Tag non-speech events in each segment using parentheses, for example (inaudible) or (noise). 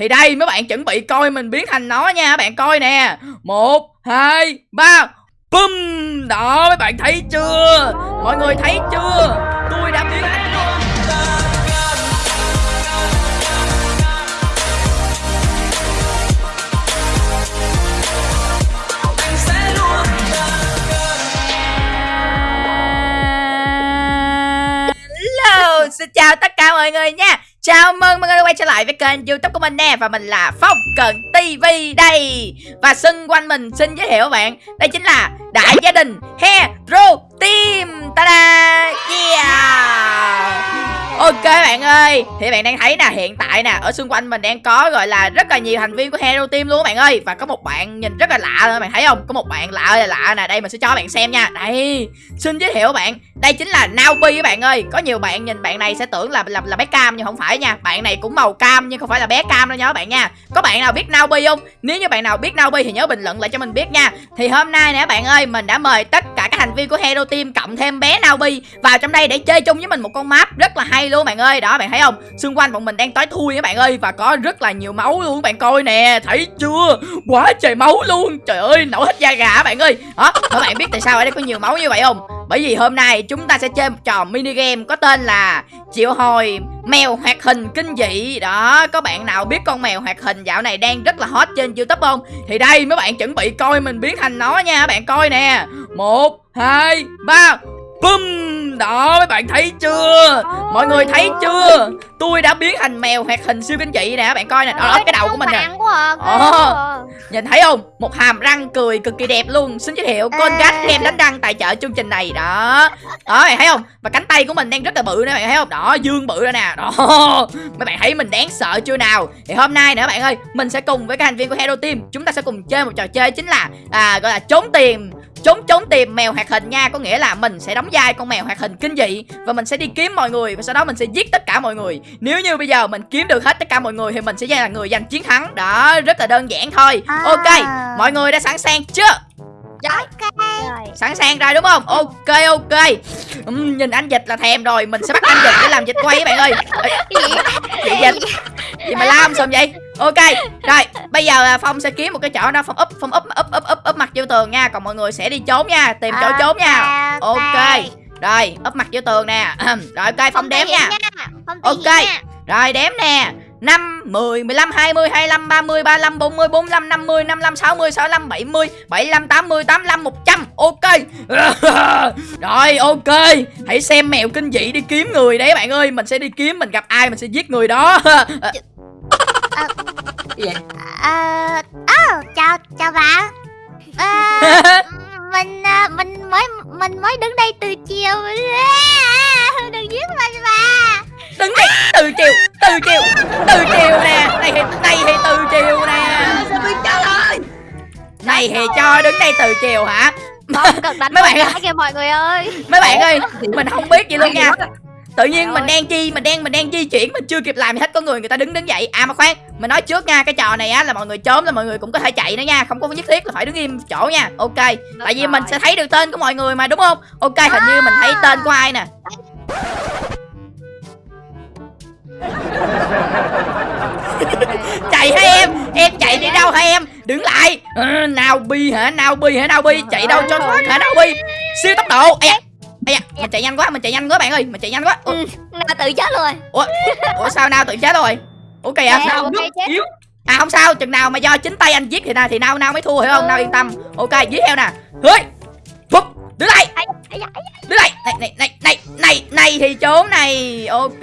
Thì đây mấy bạn chuẩn bị coi mình biến thành nó nha Bạn coi nè. Một hai ba. Bum Đó mấy bạn thấy chưa? Mọi người thấy chưa? Tôi đã biến thành nó. Hello, xin chào tất cả mọi người nha. Chào mừng mọi người đã quay trở lại với kênh youtube của mình nè, Và mình là Phong Cần TV đây. Và xung quanh mình xin giới thiệu các bạn, Đây chính là đại gia đình Hero Team. Ta-da! Yeah! Ok bạn ơi Thì bạn đang thấy nè hiện tại nè Ở xung quanh mình đang có gọi là rất là nhiều thành viên của Hero Team luôn bạn ơi. Và có một bạn nhìn rất là lạ luôn bạn thấy không? Có một bạn lạ ơi là lạ nè Đây mình sẽ cho bạn xem nha. Đây Xin giới thiệu bạn Đây chính là Naobi các bạn ơi. Có nhiều bạn nhìn bạn này sẽ tưởng là là, là bé cam nhưng không phải nha. Bạn này cũng màu cam nhưng không phải là bé cam đâu nha các bạn nha. Có bạn nào biết Naobi không? Nếu như bạn nào biết Naobi thì nhớ bình luận lại cho mình biết nha. Thì hôm nay nè bạn ơi Mình đã mời tất cả các thành viên của Hero Team Cộng thêm bé Naobi vào trong đây để chơi chung với mình một con map rất là hay luôn, bạn ơi. Đó, bạn thấy không? Xung quanh bọn mình đang tối thui các bạn ơi, Và có rất là nhiều máu luôn bạn coi nè. Thấy chưa? Quá trời máu luôn. Trời ơi, nổ hết da gà bạn ơi. Đó, các bạn biết tại sao ở đây có nhiều máu như vậy không? Bởi vì hôm nay chúng ta sẽ chơi một trò mini game có tên là triệu hồi mèo hoạt hình kinh dị. Đó, có bạn nào biết con mèo hoạt hình dạo này đang rất là hot trên youtube không? Thì đây, mấy bạn chuẩn bị coi mình biến thành nó nha, bạn coi nè. Một, hai, ba Bum đó mấy bạn thấy chưa? Mọi người thấy chưa? Tôi đã biến thành mèo hoạt hình siêu kinh dị nè bạn coi nè. Đó, đó cái đầu của mình nè. Ồ, Nhìn thấy không? Một hàm răng cười cực kỳ đẹp luôn. Xin giới thiệu con gát game đánh răng tài trợ chương trình này. Đó. Đó bạn thấy không? Và cánh tay của mình đang rất là bự nè bạn thấy không? Đó dương bự ra nè. Đó. (laughs) Mấy bạn thấy mình đáng sợ chưa nào? Thì hôm nay nữa bạn ơi Mình sẽ cùng với các thành viên của Hero Team Chúng ta sẽ cùng chơi một trò chơi chính là à, Gọi là trốn tìm trốn trốn tìm mèo hoạt hình nha. Có nghĩa là mình sẽ đóng vai con mèo hoạt hình kinh dị và mình sẽ đi kiếm mọi người và sau đó mình sẽ giết tất cả mọi người. Nếu như bây giờ mình kiếm được hết tất cả mọi người thì mình sẽ là người giành chiến thắng. Đó rất là đơn giản thôi. À. ok mọi người đã sẵn sàng chưa Ok. sẵn sàng rồi đúng không? Ok ok. Ừm, nhìn anh dịch là thèm rồi. Mình sẽ bắt anh dịch để làm dịch quay các bạn ơi. Chị dịch gì mà la xong vậy? Ok rồi. Bây giờ phong sẽ kiếm một cái chỗ đó. Phong úp phong úp úp úp úp úp mặt vô tường nha. Còn mọi người sẽ đi trốn nha. Tìm chỗ trốn nha. ok. Rồi úp mặt vô tường nè. (clears throat) Rồi ok phong đếm nha. Ok. rồi đếm nè 5, 10, 15, 20, 25, 30, 35, 40, 45, 50, 55, 60, 65, 70, 75, 80, 85, 100 Ok. (laughs) Rồi ok. Hãy xem mèo kinh dị đi kiếm người đấy bạn ơi. Mình sẽ đi kiếm mình gặp ai mình sẽ giết người đó. (laughs) Ờ, ờ, chào chào bạn. Ờ, (laughs) mình ờ, mình mới mình mới đứng đây từ chiều. À, Đừng giết mình mà. Đứng đây từ chiều Từ chiều Từ chiều nè. Này thì, này thì từ chiều nè. Này thì cho đứng đây từ chiều hả? Không (laughs) cần đánh Mấy bạn ơi. kìa mọi người ơi. Mấy bạn ơi Mình không biết gì luôn nha. Tự nhiên mình đang chi mình đang mình đang di chuyển mình chưa kịp làm thì hết có người người ta đứng đứng dậy. À mà khoan mình nói trước nha cái trò này á là mọi người trốn là mọi người cũng có thể chạy nữa nha. Không có nhất thiết là phải đứng im chỗ nha. Ok tại vì mình sẽ thấy được tên của mọi người mà đúng không? Ok hình như mình thấy tên của ai nè (laughs) chạy hả em? Em chạy đi đâu hả em? Đứng lại. À, nào bi hả? Nào bi hả? Nào bi. Chạy đâu cho thoát hả? Nào bi. Siêu tốc độ. Ây da, mình chạy nhanh quá mình chạy nhanh quá bạn ơi. Mình chạy nhanh quá. Ủa, Ừ, Nga tự chết rồi. ủa, ủa sao nào tự chết rồi? Ủa kìa Dạ, sao ok, chết. yếu? À không sao chừng nào mà do chính tay anh giết thì nào thì nào nào mới thua hiểu không? Nào yên tâm. Ok giết theo nè. Phúc đứng lại. Đứng lại. Này này này này này này thì trốn này. Ok.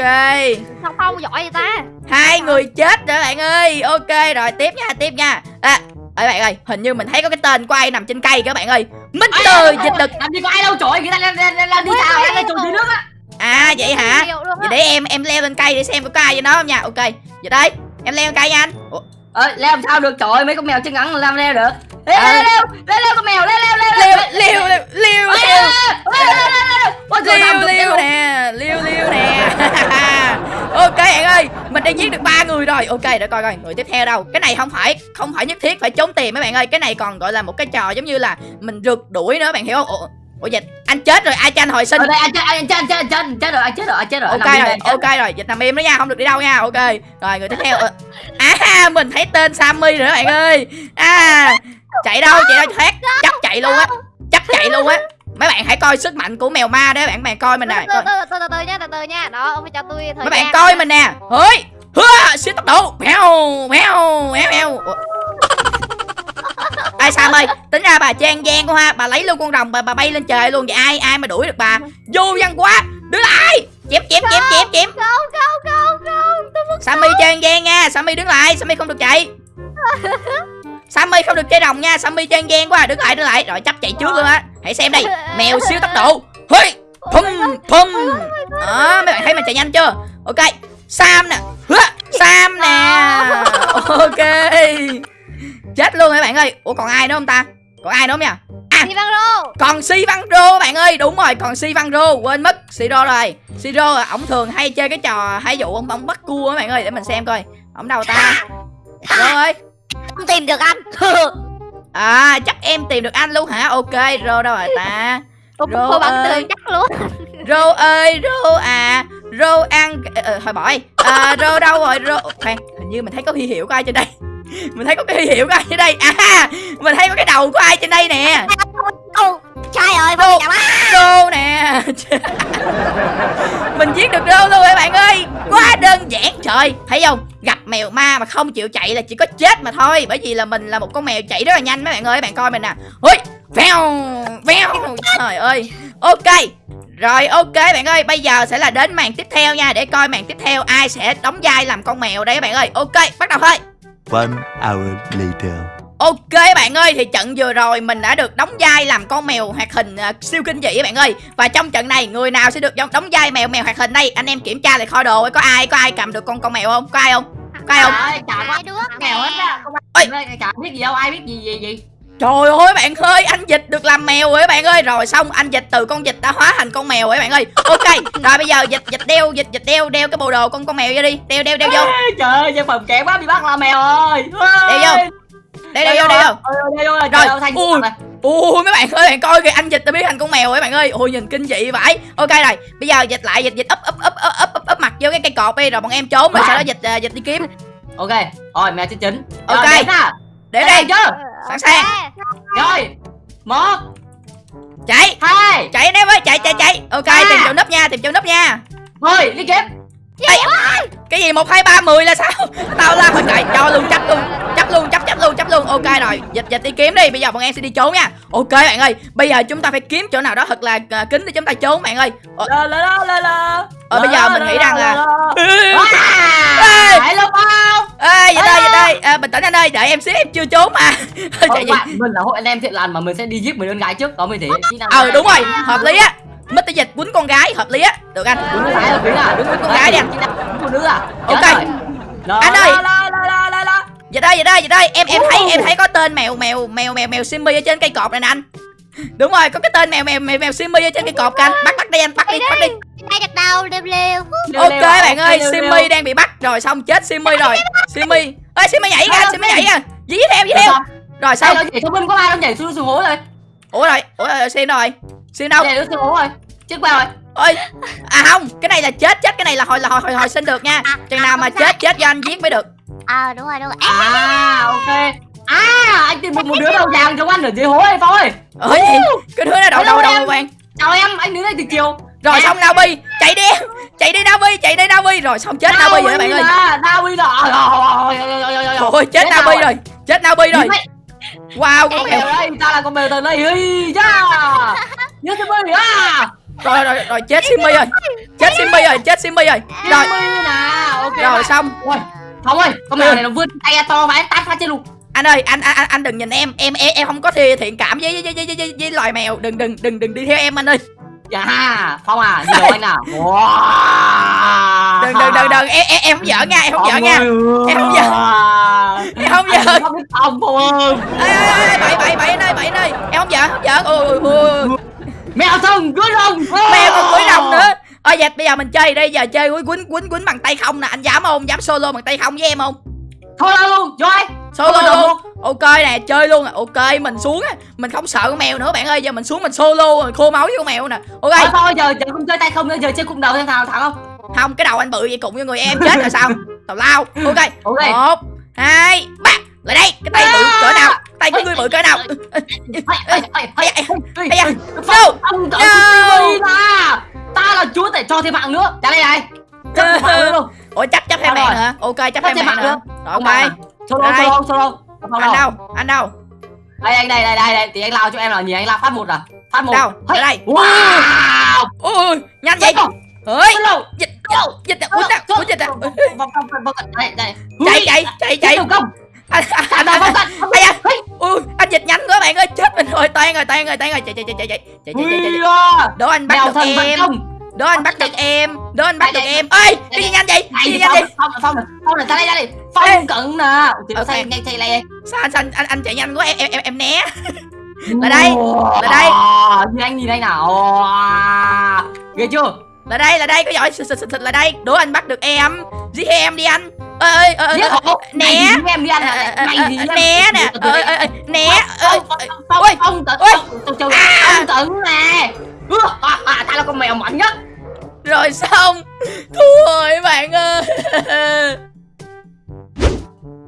Không không giỏi vậy ta. hai người chết rồi bạn ơi. Ok rồi tiếp nha tiếp nha. À ơi bạn ơi hình như mình thấy có cái tên của ai nằm trên cây các bạn ơi. Mr. dịch lực. Làm gì có ai đâu trời người ta đang đi sao đang trồng dưới nước á. À vậy hả? Vậy để em em leo lên cây để xem có ai với nó không nha. Ok vậy đây em leo lên cây nha anh. Ủa, ờ leo làm sao được trời ơi, mấy con mèo chân ngắn làm leo được leo leo leo leo leo con mèo leo leo leo leo leo leo leo leo liêu leo. nè liêu liêu nè. (laughs) Ok bạn ơi mình đã giết được ba người rồi. Ok để coi coi người tiếp theo đâu? Cái này không phải không phải nhất thiết phải trốn tìm mấy bạn ơi. Cái này còn gọi là một cái trò giống như là mình rượt đuổi nữa bạn hiểu không Ủa, dịch anh chết rồi ai cho anh hồi sinh? Ở đây anh chết anh chết anh chết anh chết anh chết rồi anh chết rồi anh chết rồi. Ok rồi ok rồi dịch nằm im đó nha không được đi đâu nha ok. Rồi người tiếp theo ờ, à mình thấy tên Sammy rồi đó bạn ơi. À chạy đâu chạy đâu thoát chấp chạy luôn á chấp chạy luôn á. Mấy bạn hãy coi sức mạnh của mèo ma đấy bạn bạn coi mình nè từ từ từ nha từ từ nha. Đó ông phải cho tôi thời mấy bạn coi mình nè. Ơi hứa siêu tốc độ mèo mèo mèo mèo Ai Sam ơi tính ra bà trang gian quá ha bà lấy luôn con rồng bà bà bay lên trời luôn vậy ai ai mà đuổi được bà? Vô văn quá đứng lại chém chém chém chém chém. không không không không tôi muốn Sammy trang gian nha Sammy đứng lại Sammy không được chạy. (laughs) Sammy không được chơi rồng nha Sammy trang gian quá đứng lại đứng lại. Rồi chấp chạy trước luôn á. Hãy xem đây mèo siêu tốc độ. Hơi pum pum đó mấy bạn thấy mình chạy nhanh chưa? Ok Sam nè. Sam nè. Ok chết luôn mấy bạn ơi? Ủa còn ai nữa không ta? Còn ai nữa không nha đi băng rô. còn si văn rô bạn ơi. Đúng rồi còn si văn rô. Quên mất si rô rồi. Si rô à, ổng thường hay chơi cái trò hay dụ ông ông bắt cua á bạn ơi. Để mình xem coi. Ổng đâu ta? Rô ơi. Không tìm được anh. (laughs) À chắc em tìm được anh luôn hả? Ok rô đâu rồi ta? Rô cô bắn ơi. tường chắc luôn. (laughs) Rô ơi rô à. Rô ăn ờ, ờ, thôi bỏ đi. À, rô đâu rồi? Rô khoan hình như mình thấy có huy hiệu của ai trên đây (laughs) mình thấy có cái huy hiệu của ai trên đây? À mình thấy có cái đầu của ai trên đây nè. Ô, trời ơi Ô. phong chào bác rô nè. (laughs) Mình giết được rô luôn các bạn ơi? Quá đơn giản. Trời thấy không? Gặp mèo ma mà không chịu chạy là chỉ có chết mà thôi. Bởi vì là mình là một con mèo chạy rất là nhanh mấy bạn ơi. Bạn coi mình nè. Ôi veo veo trời ơi. Ok. Rồi ok bạn ơi. Bây giờ sẽ là đến màn tiếp theo nha. Để coi màn tiếp theo ai sẽ đóng vai làm con mèo đây các bạn ơi. Ok bắt đầu thôi One hour later. Ok bạn ơi thì trận vừa rồi mình đã được đóng vai làm con mèo hoạt hình à, siêu kinh dị các bạn ơi Và trong trận này người nào sẽ được đóng, vai mèo mèo hoạt hình đây Anh em kiểm tra lại kho đồ coi có ai có ai cầm được con con mèo không? Có ai không? Có ai không? Trời, có hai đứa mèo hết á không Ôi. ai chả biết gì đâu ai biết gì gì gì Trời ơi bạn ơi anh dịch được làm mèo rồi các bạn ơi. Rồi xong anh dịch từ con dịch đã hóa thành con mèo rồi các bạn ơi. Ok rồi bây giờ dịch dịch đeo dịch dịch đeo đeo cái bộ đồ con con mèo vô đi. Đeo đeo đeo vô. Ê, trời ơi nhân phẩm kém quá bị bắt là mèo ơi Đeo vô. Đeo đeo vô đeo vô. Đeo vô Rồi, rồi ui. Ui mấy bạn ơi bạn coi kìa anh dịch đã biến thành con mèo rồi các bạn ơi. Ui nhìn kinh dị vãi Ok rồi bây giờ dịch lại dịch dịch ấp ấp ấp ấp ấp ấp, mặt vô cái cây cột đi rồi bọn em trốn rồi sau đó dịch à, dịch đi kiếm. Ok rồi mèo trên chính Ok. Rồi. Để Đây chưa Sẵn sàng. rồi một. Chạy. Hai chạy anh em ơi chạy chạy chạy. Ok À. tìm chỗ nấp nha tìm chỗ nấp nha. Thôi đi kiếm cái gì một hai ba mười là sao? (laughs) Tao la hồi chạy. Cho luôn chấp luôn chấp luôn chấp chấp luôn chấp luôn. Ok rồi dịch dịch đi kiếm đi. Bây giờ bọn em sẽ đi trốn nha. Ok bạn ơi. Bây giờ chúng ta phải kiếm chỗ nào đó thật là à, kín để chúng ta trốn bạn ơi. Ờ, la la la la Ờ, bây giờ mình nghĩ rằng là- (laughs) Ê, Hãy lúc không ê dịch ơi dịch ơi à, bình tĩnh anh ơi đợi em xíu em chưa trốn mà (laughs) gì bạn, mình là hội anh em thiện lành mà mình sẽ đi giết mấy đứa gái trước đó mới thể ờ đúng rồi hợp lý á Mr. Dịch quýnh con gái hợp lý á được anh Đúng gái là quý à đúng con gái đi anh. phụ nữ à Ok. Anh ơi. Dịch ơi, dịch ơi, dịch ơi, em em thấy em thấy có tên mèo mèo mèo mèo mèo Simmy ở trên cây cột này nè anh. Đúng rồi, có cái tên mèo mèo mèo mèo Simmy ở trên cây cột kìa anh. Bắt bắt đi anh, bắt đi, bắt đi. Đây đặt đầu lêu Leo, Ok bạn ơi, Simmy đang bị bắt rồi xong chết Simmy rồi. Simmy. Ơi Simmy nhảy kìa, Ờ, Simmy nhảy kìa. Dí theo, dí theo. Rồi Đây, xong. nhảy xuống bên có ai đâu nhảy xuống xuống hố rồi Ủa rồi, ủa Sim đâu rồi? Sim đâu? nhảy xuống xuống hố rồi chết qua rồi Ôi. À không, cái này là chết chết cái này là hồi là hồi hồi, hồi sinh được nha. Chừng nào mà chết chết do anh giết mới được. ờ đúng rồi đúng rồi à ok à anh tìm một, một đứa đầu vàng trong anh ở dưới hố này phong ơi Ủa gì? Cái đứa nó đầu đầu đầu vàng. chào em anh đứng đây từ chiều Rồi xong Navi, chạy đi. Em. Chạy đi Navi, chạy đi Navi rồi xong chết Navi rồi các bạn ơi. Navi rồi Ôi chết Navi rồi. Chết Navi rồi. Wow con mèo đây ta là con mèo từ đây. Cha nhớ bơi à. Rồi rồi rồi chết Simmy rồi. Chết Simmy rồi chết Simmy rồi. Rồi. Nè. Ok rồi xong. Ôi không ơi con mèo này nó vươn tay to vãi tát phát trên lục Anh ơi anh anh anh đừng nhìn em. Em em, em không có thi thiện cảm với với, với, với, với, với loài mèo. Đừng đừng đừng đừng đi theo em anh ơi dạ phong à gì đâu anh nào wow. Đừng đừng đừng đừng Em em, em không giỡn nha Em không giỡn nha. Em không giỡn. Em không giỡn. không biết phong phong ơi. Ê, ê, ê, Bậy bậy bậy anh ơi bậy anh ơi. Em không giỡn không giỡn. Ôi ôi mèo thông cưới rồng. Mèo còn cưới rồng nữa. Ôi dạch bây giờ mình chơi đây giờ chơi quýnh quýnh quýnh bằng tay không nè. Anh dám không? Dám solo bằng tay không với em không? Thôi luôn rồi Solo luôn ok nè chơi luôn à ok mình xuống á mình không sợ con mèo nữa bạn ơi giờ mình xuống mình solo rồi khô máu với con mèo nè ok Thôi thôi giờ giờ không chơi tay không nữa giờ chơi cùng đầu xem nào thằng không không cái đầu anh bự vậy cùng với người em chết rồi sao tào lao ok Ok. một hai ba lại đây cái tay bự cỡ nào tay của ngươi bự cỡ nào no, no. Ta là chúa để cho thêm mạng nữa Trả đây này ủa chấp chấp Sao mạng nữa ok chấp thêm mạng nữa rồi ok à? Solo Đây. solo solo Phong anh đâu đâu? Anh đâu? Đây anh đây đây đây đây. Thì anh lao cho em là nhìn anh lao phát một à? Phát một. Đâu? Ở Hey. đây. Wow. Ui nhanh vậy? Solo ơi Solo dịch Solo dịch quýnh à quýnh dịch phong phong Đây đây. Chạy chạy chạy chạy. công. Anh anh Anh đâu ui anh dịch nhanh quá bạn ơi. Chết mình rồi. Toan rồi toan rồi toan rồi chạy chạy chạy chạy chạy chạy chạy chạy đố anh bắt được em. đố anh bắt được em lên bắt được em Ê đi nhanh vậy Đi nhanh đi Phong phong phong này ta đây ra đi, Phong cận nè Ok nhanh chạy lại Sao anh anh anh chạy nhanh quá em em em né Lại đây Lại đây Nhanh nhìn đây nào Ghê chưa Lại đây lại đây có giỏi Xịt xịt xịt lại đây Đố anh bắt được em Giết em đi anh ơi ơi né em đi ăn né nè né phong phong tận phong tận nè thằng là con mèo mạnh nhất rồi xong. Thua rồi bạn ơi.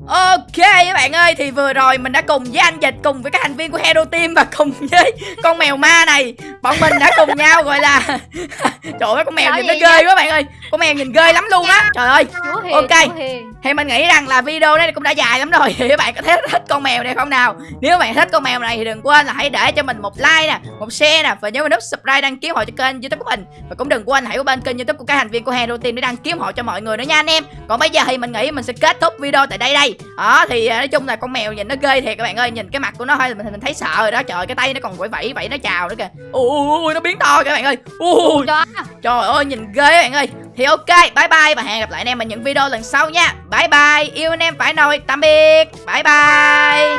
Ok các bạn ơi thì vừa rồi mình đã cùng với anh Dịch cùng với các thành viên của Hero Team và cùng với con mèo ma này. Bọn mình đã cùng nhau gọi là (laughs) trời ơi con mèo Nói nhìn nó ghê quá bạn ơi. Con mèo nhìn ghê lắm luôn á. Trời ơi. Ok. Thì mình nghĩ rằng là video này cũng đã dài lắm rồi. (laughs) Thì các bạn có thấy thích con mèo này không nào? Nếu bạn thích con mèo này thì đừng quên là hãy để cho mình một like nè một share nè. Và nhớ nút subscribe đăng ký hộ cho kênh youtube của mình. Và cũng đừng quên hãy qua bên kênh youtube của các thành viên của Hero Team để đăng ký hộ cho mọi người nữa nha anh em. Còn bây giờ thì mình nghĩ mình sẽ kết thúc video tại đây đây. Đó thì à, nói chung là con mèo nhìn nó ghê thiệt các bạn ơi. Nhìn cái mặt của nó thôi là mình mình thấy sợ rồi đó. Trời cái tay nó còn vẫy vẫy vẫy nó chào nữa kìa. Ui nó biến to các bạn ơi. Ui. Trời ơi nhìn ghê các bạn ơi thì ok, bye bye và hẹn gặp lại anh em ở những video lần sau nha. Bye bye, yêu anh em phải nồi, tạm biệt. Bye bye.